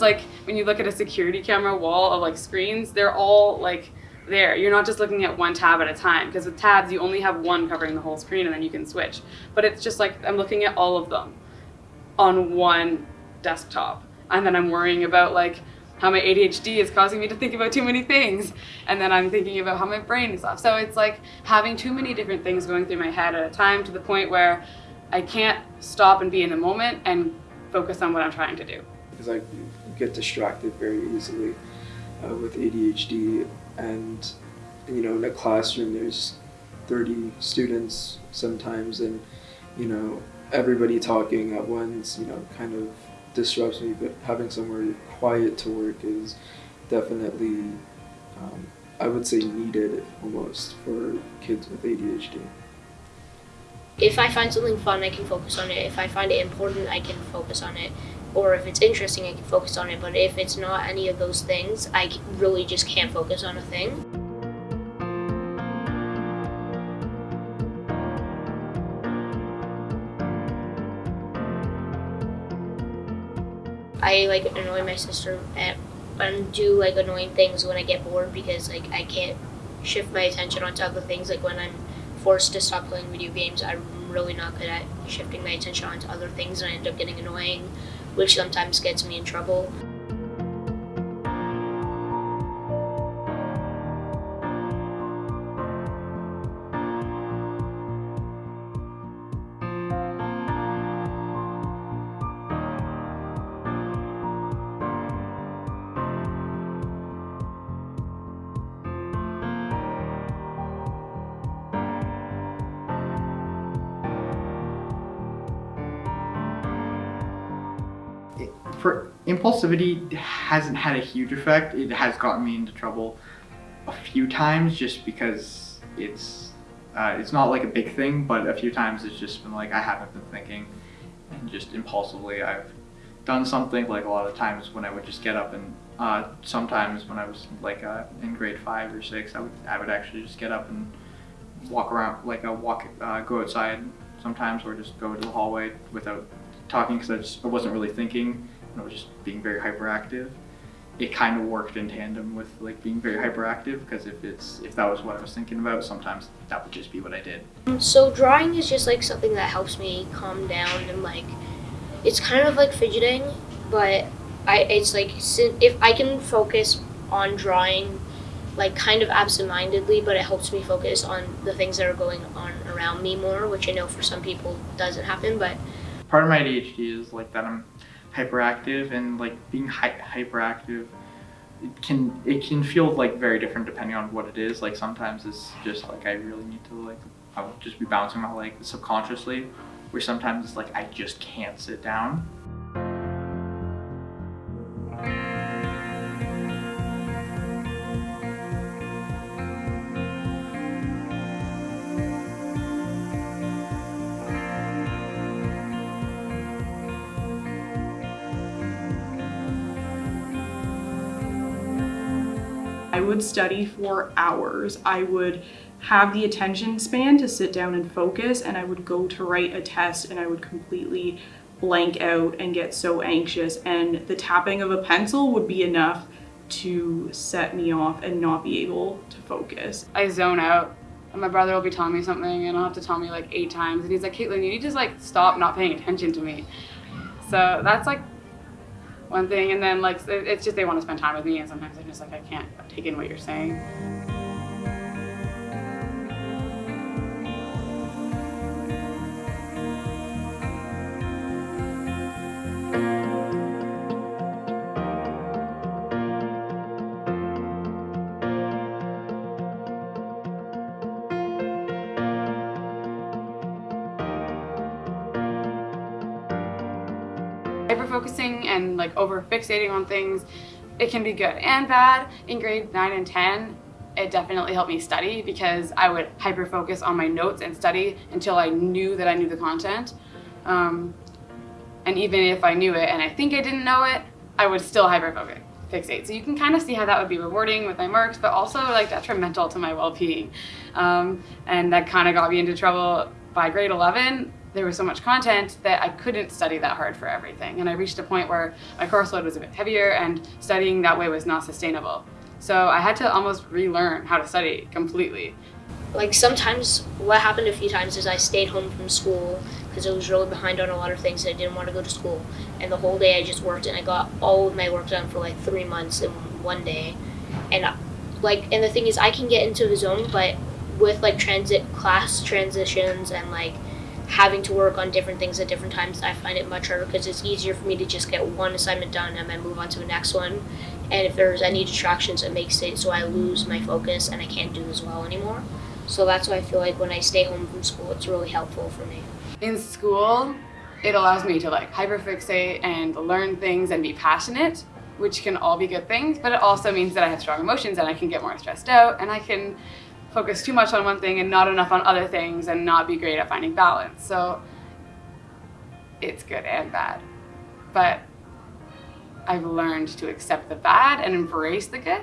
it's like when you look at a security camera wall of like screens, they're all like there. You're not just looking at one tab at a time because with tabs you only have one covering the whole screen and then you can switch. But it's just like I'm looking at all of them on one desktop and then I'm worrying about like how my ADHD is causing me to think about too many things and then I'm thinking about how my brain is off. So it's like having too many different things going through my head at a time to the point where I can't stop and be in the moment and focus on what I'm trying to do. Because I get distracted very easily uh, with ADHD and you know in a classroom there's 30 students sometimes and you know everybody talking at once you know kind of disrupts me but having somewhere quiet to work is definitely um, I would say needed almost for kids with ADHD. If I find something fun, I can focus on it. If I find it important, I can focus on it. Or if it's interesting, I can focus on it. But if it's not any of those things, I really just can't focus on a thing. I like annoy my sister and do like annoying things when I get bored because like I can't shift my attention onto other things. Like when I'm forced to stop playing video games, I'm really not good at shifting my attention onto other things and I end up getting annoying, which sometimes gets me in trouble. For impulsivity hasn't had a huge effect. It has gotten me into trouble a few times just because it's uh, it's not like a big thing, but a few times it's just been like I haven't been thinking and just impulsively I've done something like a lot of times when I would just get up and uh, sometimes when I was like uh, in grade five or six, I would I would actually just get up and walk around like a walk uh, go outside sometimes or just go to the hallway without talking because I just I wasn't really thinking and I was just being very hyperactive. It kind of worked in tandem with like being very hyperactive because if it's if that was what I was thinking about, sometimes that would just be what I did. Um, so drawing is just like something that helps me calm down and like it's kind of like fidgeting, but I it's like if I can focus on drawing like kind of absent-mindedly, but it helps me focus on the things that are going on around me more, which I know for some people doesn't happen, but part of my ADHD is like that I'm hyperactive and like being hy hyperactive it can it can feel like very different depending on what it is. Like sometimes it's just like I really need to like I'll just be bouncing my leg subconsciously where sometimes it's like I just can't sit down I would study for hours. I would have the attention span to sit down and focus and I would go to write a test and I would completely blank out and get so anxious and the tapping of a pencil would be enough to set me off and not be able to focus. I zone out and my brother will be telling me something and I'll have to tell me like eight times and he's like, Caitlin, you need to just like stop not paying attention to me. So that's like one thing and then like it's just they want to spend time with me and sometimes I'm just like I can't take in what you're saying. Hyper-focusing and like over-fixating on things, it can be good and bad. In grade 9 and 10, it definitely helped me study because I would hyper-focus on my notes and study until I knew that I knew the content. Um, and even if I knew it and I think I didn't know it, I would still hyper-focus fixate. So you can kind of see how that would be rewarding with my marks, but also like detrimental to my well-being. Um, and that kind of got me into trouble by grade 11 there was so much content that I couldn't study that hard for everything. And I reached a point where my course load was a bit heavier and studying that way was not sustainable. So I had to almost relearn how to study completely. Like sometimes, what happened a few times is I stayed home from school because I was really behind on a lot of things. And I didn't want to go to school, and the whole day I just worked, and I got all of my work done for like three months in one day. And like, and the thing is, I can get into the zone, but with like transit class transitions and like having to work on different things at different times, I find it much harder because it's easier for me to just get one assignment done and then move on to the next one. And if there's any distractions, it makes it so I lose my focus and I can't do as well anymore. So that's why I feel like when I stay home from school, it's really helpful for me. In school, it allows me to like hyperfixate and learn things and be passionate, which can all be good things, but it also means that I have strong emotions and I can get more stressed out and I can focus too much on one thing and not enough on other things and not be great at finding balance. So it's good and bad. But I've learned to accept the bad and embrace the good